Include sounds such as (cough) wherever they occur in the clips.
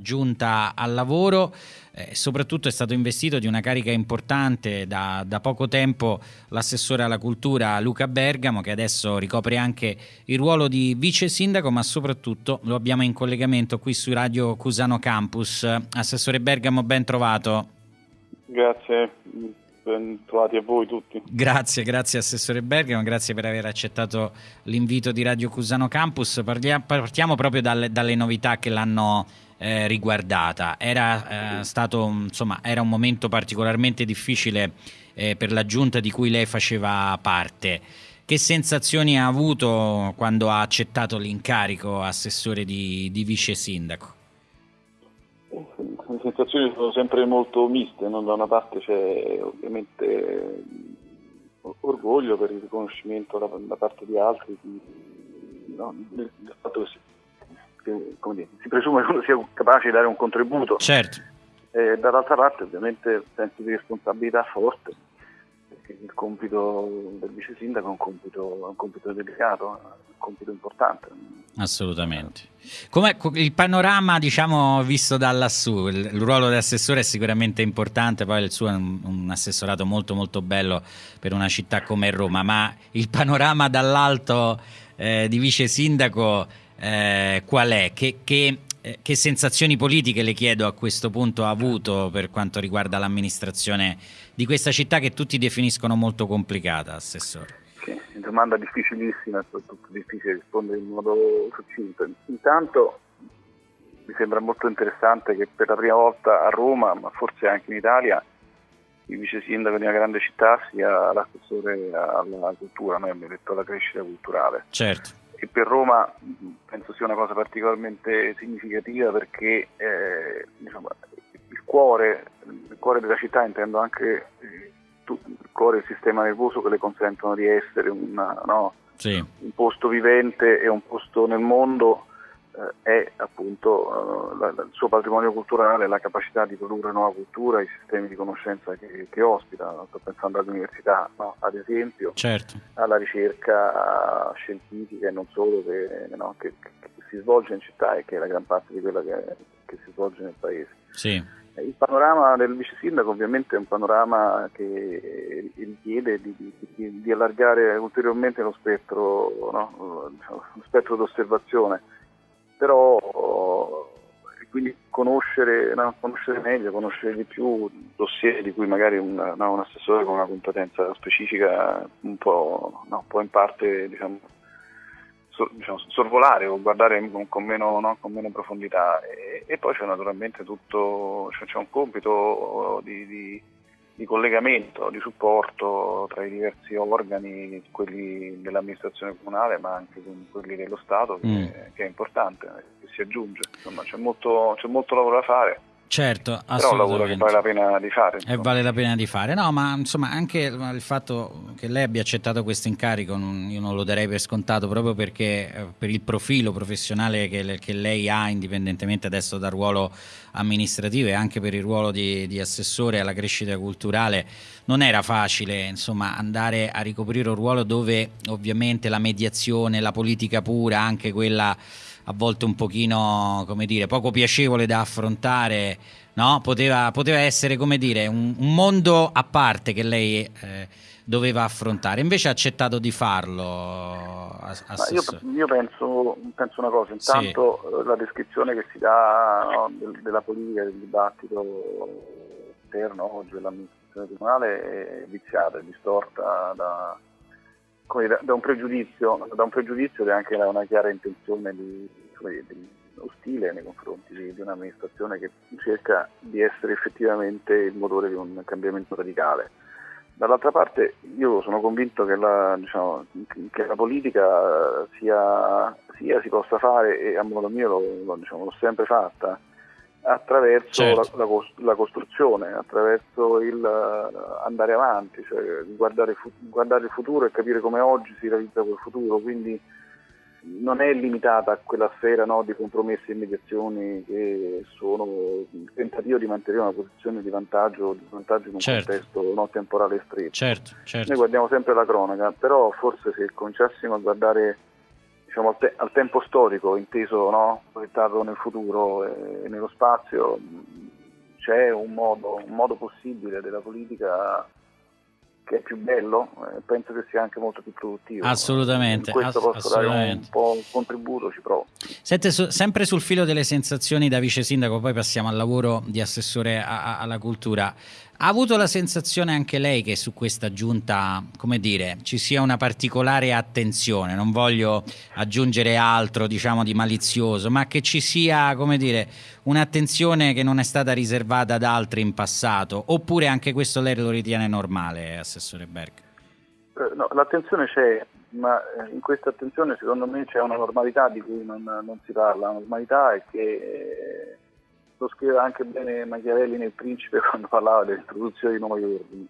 giunta al lavoro, eh, soprattutto è stato investito di una carica importante da, da, poco tempo l'assessore alla cultura Luca Bergamo che adesso ricopre anche il ruolo di vice sindaco ma soprattutto lo abbiamo in collegamento qui su Radio Cusano Campus. Assessore Bergamo ben trovato. Grazie, ben trovati a voi tutti. Grazie, grazie Assessore Bergamo, grazie per aver accettato l'invito di Radio Cusano Campus. Partiamo proprio dalle, dalle novità che l'hanno eh, riguardata. Era, eh, stato, insomma, era un momento particolarmente difficile eh, per la giunta di cui lei faceva parte. Che sensazioni ha avuto quando ha accettato l'incarico assessore di, di vice sindaco? Le sensazioni sono sempre molto miste, no? da una parte c'è ovviamente orgoglio per il riconoscimento da, da parte di altri di, no? del, del fatto che si che dire, si presume che uno sia capace di dare un contributo. Certo. E dall'altra parte ovviamente sensi di responsabilità forte, perché il compito del vice sindaco è un compito, è un compito delicato, un compito importante. Assolutamente. Come il panorama, diciamo, visto da lassù, il, il ruolo dell'assessore è sicuramente importante, poi il suo è un, un, assessorato molto molto bello per una città come Roma, ma il panorama dall'alto eh, di vice sindaco eh, qual è? Che, che, eh, che, sensazioni politiche le chiedo a questo punto ha avuto per quanto riguarda l'amministrazione di questa città che tutti definiscono molto complicata, Assessore? Sì, domanda difficilissima, soprattutto difficile rispondere in modo succinto. Intanto mi sembra molto interessante che per la prima volta a Roma, ma forse anche in Italia, il vice sindaco di una grande città sia l'assessore alla cultura, noi abbiamo detto alla crescita culturale. Certo e per Roma penso sia una cosa particolarmente significativa perché eh, diciamo, il, cuore, il, cuore, della città, intendo anche eh, il cuore del sistema nervoso che le consentono di essere una, no, sì. un posto vivente e un posto nel mondo eh, è appunto la, la, il suo patrimonio culturale, la capacità di produrre nuova cultura, i sistemi di conoscenza che, che ospita, sto pensando all'università no? ad esempio, certo. alla ricerca scientifica e non solo che, no? che, che, si svolge in città e che è la gran parte di quella che, si svolge nel paese. Sì. Il panorama del vice sindaco ovviamente è un panorama che richiede di, di, di allargare ulteriormente lo spettro, no? lo spettro d'osservazione però quindi conoscere, no, conoscere, meglio, conoscere di più dossier di cui magari un, no, un assessore con una competenza specifica un po', no, può in parte diciamo, diciamo, sorvolare o guardare con meno, con meno profondità e, e, poi c'è naturalmente tutto, c'è, c'è un compito di, di di collegamento, di supporto tra i diversi organi, quelli dell'amministrazione comunale ma anche con quelli dello Stato, che, mm. che è importante, che si aggiunge. Insomma, c'è molto, c'è molto lavoro da fare. Certo, Però è un lavoro che vale la pena di fare. E vale la pena di fare. No, ma insomma anche il fatto che lei abbia accettato questo incarico, non, io non lo darei per scontato proprio perché eh, per il profilo professionale che, che, lei ha, indipendentemente adesso dal ruolo amministrativo e anche per il ruolo di, di assessore alla crescita culturale, non era facile insomma andare a ricoprire un ruolo dove ovviamente la mediazione, la politica pura, anche quella a volte un pochino, come dire, poco piacevole da affrontare, no? poteva, poteva, essere, come dire, un, un, mondo a parte che lei eh, doveva affrontare, invece ha accettato di farlo. Io, io penso, penso, una cosa, intanto sì. Eh, la descrizione che si dà no, della politica, del dibattito interno oggi dell'amministrazione comunale è viziata, è distorta da dire, da, un pregiudizio, da un pregiudizio ed è anche una chiara intenzione di, di, ostile nei confronti di, di, un'amministrazione che cerca di essere effettivamente il motore di un cambiamento radicale. Dall'altra parte io sono convinto che la, diciamo, che la politica sia, sia, si possa fare e a modo mio l'ho, diciamo, l'ho sempre fatta, attraverso certo. la, la, la, costruzione, attraverso il uh, andare avanti, cioè guardare, fu- guardare, il futuro e capire come oggi si realizza quel futuro, quindi non è limitata a quella sfera no, di compromessi e mediazioni che sono il tentativo di mantenere una posizione di vantaggio, di vantaggio in un certo. contesto no, temporale stretto. Certo, certo. Noi guardiamo sempre la cronaca, però forse se cominciassimo a guardare diciamo, al, te- al, tempo storico, inteso no? proiettato nel futuro e nello spazio, c'è un modo, un modo possibile della politica che è più bello, eh, penso che sia anche molto più produttivo. Assolutamente. In questo ass- posso dare un, po' un contributo, ci provo. Sente, su, sempre sul filo delle sensazioni da vice sindaco, poi passiamo al lavoro di assessore a, a, alla cultura. Ha avuto la sensazione anche lei che su questa giunta, come dire, ci sia una particolare attenzione, non voglio aggiungere altro, diciamo, di malizioso, ma che ci sia, come dire, un'attenzione che non è stata riservata ad altri in passato, oppure anche questo lei lo ritiene normale, Assessore Berg? Eh, no, l'attenzione c'è, ma eh, in questa attenzione secondo me c'è una normalità di cui non, non si parla, la normalità è che... Eh, lo scrive anche bene Machiavelli nel Principe (laughs) quando parlava dell'introduzione di nuovi ordini.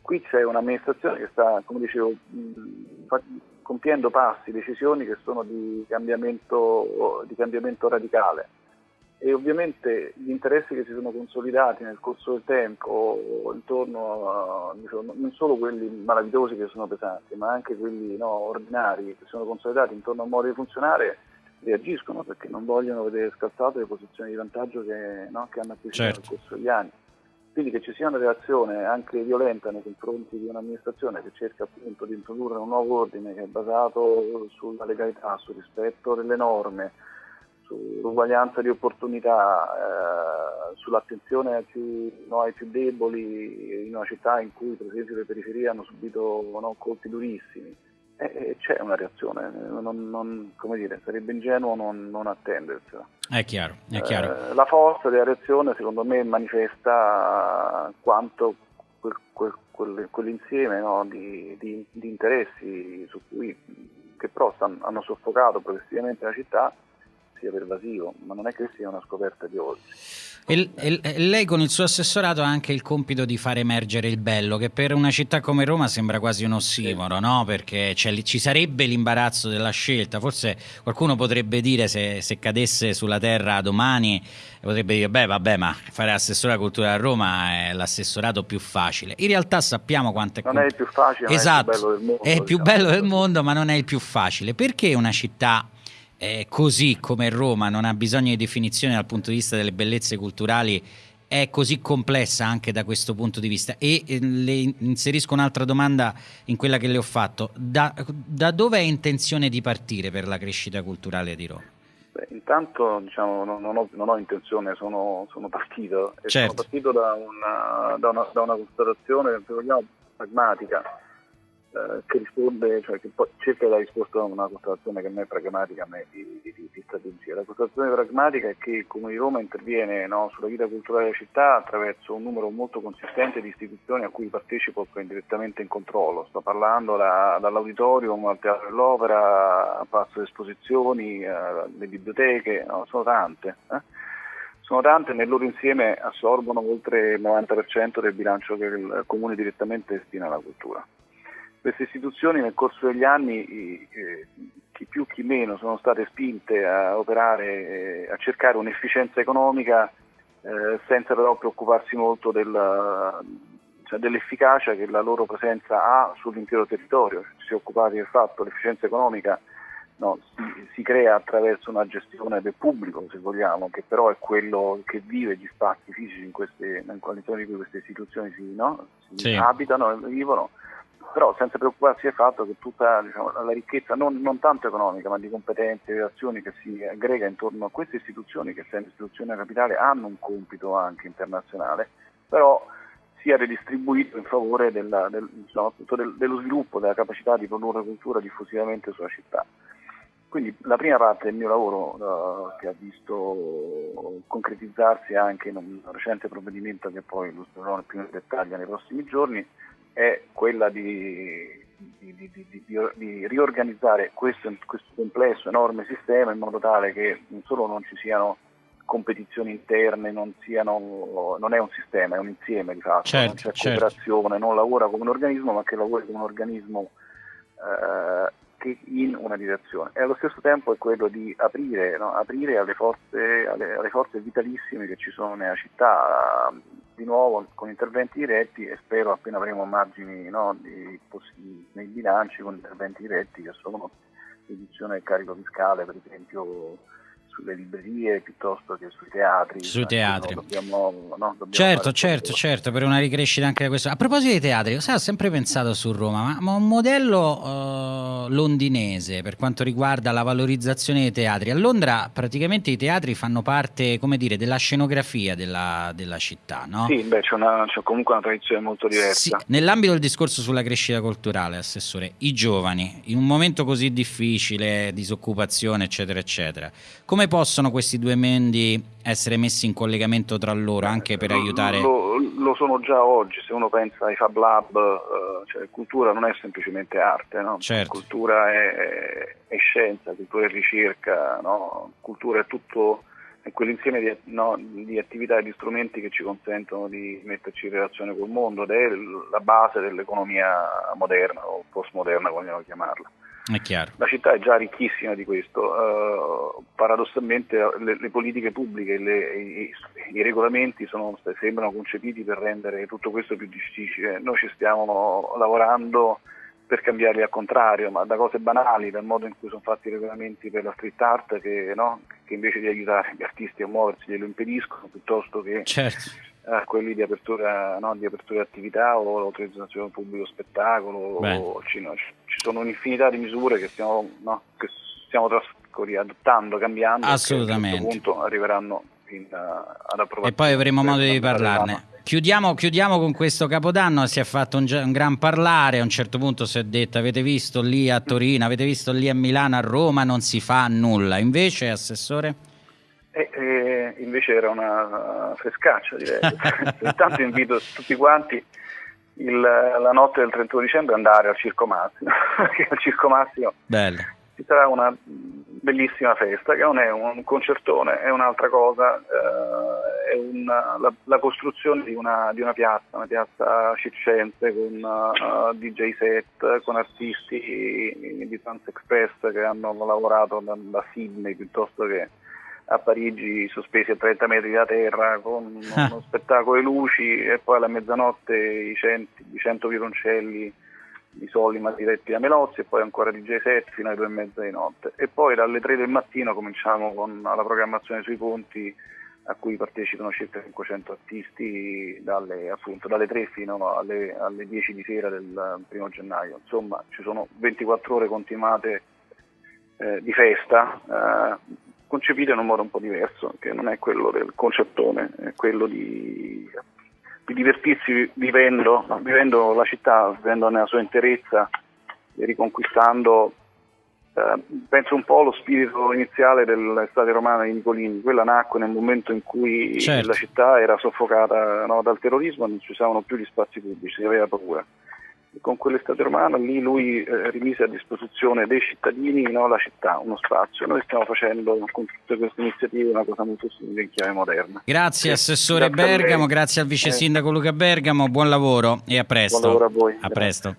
Qui c'è un'amministrazione che sta, come dicevo, compiendo passi, decisioni che sono di cambiamento, di cambiamento radicale e ovviamente gli interessi che si sono consolidati nel corso del tempo intorno a diciamo, non solo quelli malavitosi che sono pesanti ma anche quelli no, ordinari che sono consolidati intorno a un modo di funzionare reagiscono perché non vogliono vedere scalzate le posizioni di vantaggio che, no, che hanno acquisito certo. nel corso degli anni. Quindi che ci sia una reazione anche violenta nei confronti di un'amministrazione che cerca appunto di introdurre un nuovo ordine che è basato sulla legalità, sul rispetto delle norme, sull'uguaglianza di opportunità, eh, sull'attenzione ai più, no, ai più, deboli in una città in cui per esempio le periferie hanno subito no, colpi durissimi eh, c'è una reazione, non, non, come dire, sarebbe ingenuo non, non attendersela. È chiaro, è chiaro. Eh, la forza della reazione secondo me manifesta quanto quel, quel, quel, quell'insieme no, di, di, di, interessi cui, che però stanno, hanno soffocato progressivamente la città sia pervasivo, ma non è che sia una scoperta di oggi. E, e, lei con il suo assessorato ha anche il compito di far emergere il bello, che per una città come Roma sembra quasi un ossimoro, no? Perché ci sarebbe l'imbarazzo della scelta. Forse qualcuno potrebbe dire se, se, cadesse sulla terra domani, potrebbe dire, beh vabbè, ma fare assessore alla cultura a Roma è l'assessorato più facile. In realtà sappiamo quanto è... Non è il più facile, esatto, è il più bello del mondo. È il più diciamo. bello del mondo, ma non è il più facile. Perché una città eh, così come Roma non ha bisogno di definizione dal punto di vista delle bellezze culturali, è così complessa anche da questo punto di vista. E eh, le inserisco un'altra domanda in quella che le ho fatto. Da, da dove è intenzione di partire per la crescita culturale di Roma? Beh, intanto diciamo, non, non, ho, non, ho, intenzione, sono, sono partito. Certo. Sono partito da una, da una, da una constatazione, se vogliamo, pragmatica eh, che risponde, cioè che cerca la risposta a una constatazione che non è pragmatica ma è di, di, di, strategia. La constatazione pragmatica è che il Comune di Roma interviene no, sulla vita culturale della città attraverso un numero molto consistente di istituzioni a cui partecipo indirettamente in controllo. Sto parlando da, dall'auditorium al Teatro dell'Opera, a Palazzo Esposizioni, eh, le biblioteche, no, sono tante. Eh? Sono tante e nel loro insieme assorbono oltre il 90% del bilancio che il Comune direttamente destina alla cultura. Queste istituzioni nel corso degli anni, eh, chi più chi meno, sono state spinte a operare, eh, a cercare un'efficienza economica eh, senza però preoccuparsi molto del, cioè dell'efficacia che la loro presenza ha sull'intero territorio. Si è occupati del fatto che l'efficienza economica no, si, si, crea attraverso una gestione del pubblico, se vogliamo, che però è quello che vive gli spazi fisici in queste, in cui queste istituzioni si, no, si sì. abitano e vivono però senza preoccuparsi del fatto che tutta diciamo, la ricchezza, non, non, tanto economica, ma di competenze e azioni che si aggrega intorno a queste istituzioni, che essendo istituzioni della capitale hanno un compito anche internazionale, però sia redistribuito in favore della, del, diciamo, del, dello sviluppo, della capacità di produrre cultura diffusivamente sulla città. Quindi la prima parte del mio lavoro uh, che ha visto concretizzarsi anche in un recente provvedimento che poi illustrerò più in dettaglio nei prossimi giorni è quella di, di, di, di riorganizzare questo, questo, complesso, enorme sistema in modo tale che non solo non ci siano competizioni interne, non, siano, non è un sistema, è un insieme di fatto, certo, non c'è certo. cooperazione, non lavora come un organismo ma che lavora come un organismo eh, che in una direzione e allo stesso tempo è quello di aprire, no? aprire alle, forze, alle, alle forze vitalissime che ci sono nella città, di nuovo con interventi diretti e spero appena avremo margini no, di, nei bilanci con interventi diretti che sono riduzione del carico fiscale, per esempio sulle librerie piuttosto che sui teatri. Sui teatri. No, dobbiamo, no, dobbiamo certo, certo, certo, per una ricrescita anche da questo. A proposito dei teatri, sai, ho sempre pensato su Roma, ma, ma un modello uh, londinese per quanto riguarda la valorizzazione dei teatri. A Londra praticamente i teatri fanno parte, come dire, della scenografia della, della città, no? Sì, beh, c'è, una, c'è, comunque una tradizione molto diversa. Sì, nell'ambito del discorso sulla crescita culturale, Assessore, i giovani, in un momento così difficile, disoccupazione, eccetera, eccetera, come come possono questi due mendi essere messi in collegamento tra loro anche per aiutare? Lo, lo sono già oggi, se uno pensa ai Fab Lab, uh, cioè, cultura non è semplicemente arte, no? certo. cultura è, è, scienza, cultura è ricerca, no? cultura è tutto è quell'insieme di, no, di, attività e di strumenti che ci consentono di metterci in relazione col mondo ed è la base dell'economia moderna o postmoderna, vogliamo chiamarla. È chiaro. La città è già ricchissima di questo, uh, paradossalmente le, le, politiche pubbliche, le, i, i, regolamenti sono, sembrano concepiti per rendere tutto questo più difficile, noi ci stiamo lavorando per cambiarli al contrario, ma da cose banali, dal modo in cui sono fatti i regolamenti per la street art che, no, che invece di aiutare gli artisti a muoversi glielo impediscono piuttosto che certo a quelli di apertura, no, di apertura attività o l'autorizzazione pubblico spettacolo. O, ci, no, ci, sono un'infinità di misure che stiamo, no, che stiamo adottando, cambiando. Assolutamente. a un certo punto arriveranno in, uh, ad approvazione. E poi avremo modo di parlarne. Chiudiamo, chiudiamo, con questo capodanno, si è fatto un, un, gran parlare, a un certo punto si è detto avete visto lì a Torino, avete visto lì a Milano, a Roma, non si fa nulla. Invece, Assessore? E, e invece era una frescaccia direi. (laughs) Intanto invito tutti quanti il, la notte del 31 dicembre andare al Circo Massimo, (laughs) perché al Circo Massimo Bello. ci sarà una bellissima festa che non è un concertone, è un'altra cosa, eh, è una, la, la, costruzione di una, di una, piazza, una piazza circense con uh, eh, DJ set, con artisti di Trans Express che hanno lavorato da, da Sydney piuttosto che a Parigi sospesi a 30 metri da terra con ah. (laughs) uno spettacolo di luci e poi alla mezzanotte i, centi, i 100 violoncelli di Solima diretti da Melozzi e poi ancora di J7 fino alle due e mezza di notte e poi dalle 3 del mattino cominciamo con la programmazione sui ponti a cui partecipano circa 500 artisti dalle, appunto, dalle 3 fino alle, alle 10 di sera del primo gennaio insomma ci sono 24 ore continuate eh, di festa eh, concepite in un modo un po' diverso, che non è quello del concettone, è quello di, di divertirsi vivendo, vivendo, la città, vivendo nella sua interezza e riconquistando, eh, penso un po' allo spirito iniziale dell'estate romana di Nicolini, quella nacque nel momento in cui certo. la città era soffocata no, dal terrorismo, non ci usavano più gli spazi pubblici, si aveva paura con quell'estate romana lì lui eh, rimise a disposizione dei cittadini no, la città, uno spazio. Noi stiamo facendo con tutte queste iniziative una cosa molto simile in chiave moderna. Grazie Assessore grazie Bergamo, grazie al Vice Sindaco Luca Bergamo, buon lavoro e a presto. Buon lavoro a voi. A presto.